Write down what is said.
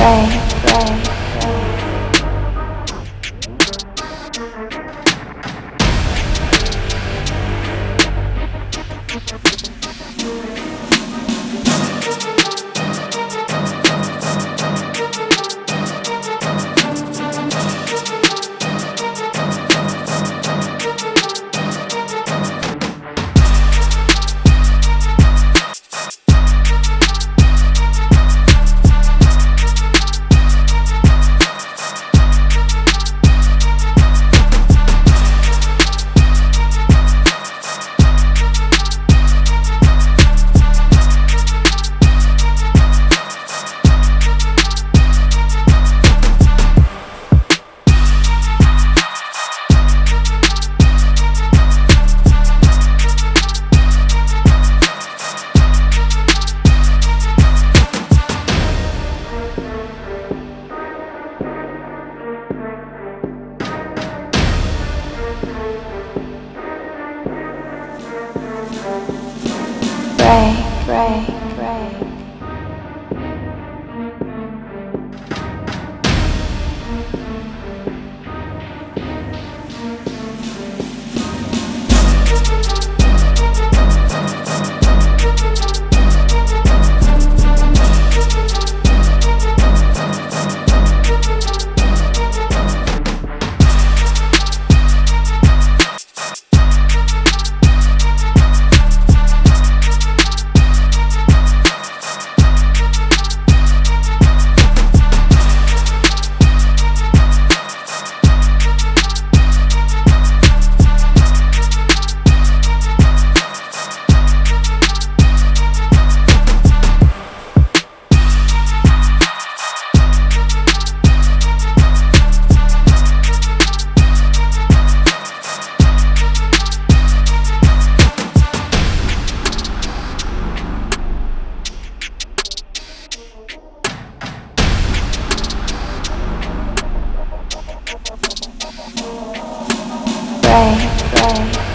Ray, Ray. Ray, Ray. pray, pray.